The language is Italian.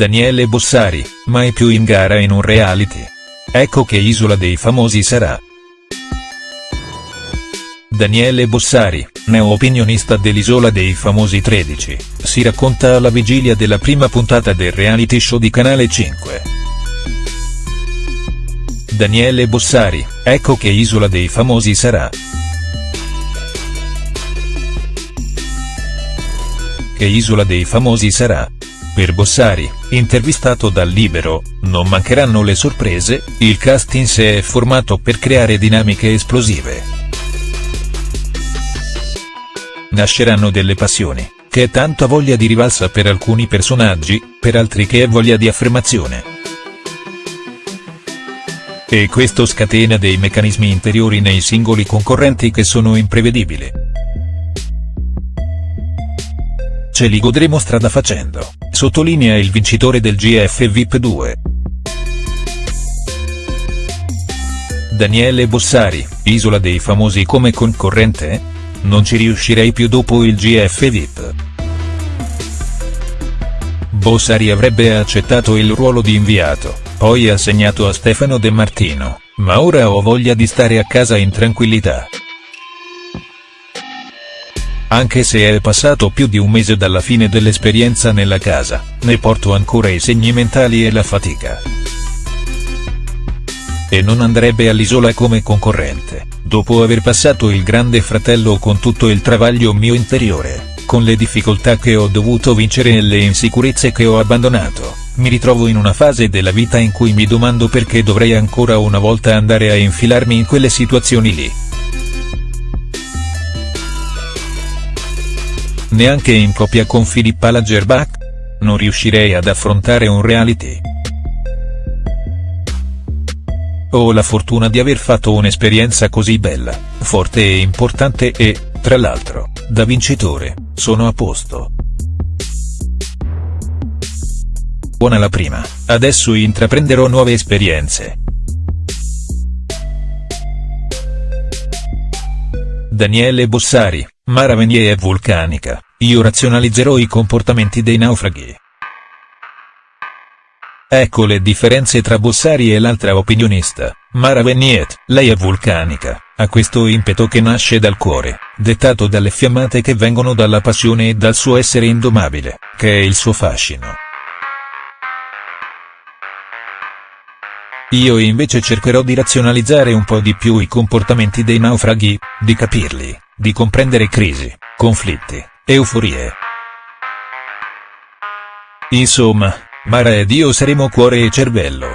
Daniele Bossari, mai più in gara in un reality. Ecco che Isola dei Famosi sarà. Daniele Bossari, neo-opinionista dell'Isola dei Famosi 13, si racconta alla vigilia della prima puntata del reality show di Canale 5. Daniele Bossari, ecco che Isola dei Famosi sarà. Che Isola dei Famosi sarà? Per Bossari, intervistato dal Libero, non mancheranno le sorprese, il cast in sé è formato per creare dinamiche esplosive. Nasceranno delle passioni, che è tanta voglia di rivalsa per alcuni personaggi, per altri che è voglia di affermazione. E questo scatena dei meccanismi interiori nei singoli concorrenti che sono imprevedibili. Ce li godremo strada facendo, sottolinea il vincitore del GF VIP 2. Daniele Bossari, Isola dei Famosi come concorrente? Non ci riuscirei più dopo il GF VIP. Bossari avrebbe accettato il ruolo di inviato, poi assegnato a Stefano De Martino, ma ora ho voglia di stare a casa in tranquillità. Anche se è passato più di un mese dalla fine dell'esperienza nella casa, ne porto ancora i segni mentali e la fatica. E non andrebbe all'isola come concorrente, dopo aver passato il grande fratello con tutto il travaglio mio interiore, con le difficoltà che ho dovuto vincere e le insicurezze che ho abbandonato, mi ritrovo in una fase della vita in cui mi domando perché dovrei ancora una volta andare a infilarmi in quelle situazioni lì. Neanche in coppia con Filippa Lagerbach? Non riuscirei ad affrontare un reality. Ho la fortuna di aver fatto un'esperienza così bella, forte e importante e, tra l'altro, da vincitore, sono a posto. Buona la prima, adesso intraprenderò nuove esperienze. Daniele Bossari, Mara Venier è vulcanica, io razionalizzerò i comportamenti dei naufraghi. Ecco le differenze tra Bossari e l'altra opinionista, Mara Veniet, lei è vulcanica, ha questo impeto che nasce dal cuore, dettato dalle fiammate che vengono dalla passione e dal suo essere indomabile, che è il suo fascino. Io invece cercherò di razionalizzare un po' di più i comportamenti dei naufraghi, di capirli, di comprendere crisi, conflitti, euforie. Insomma, Mara ed io saremo cuore e cervello.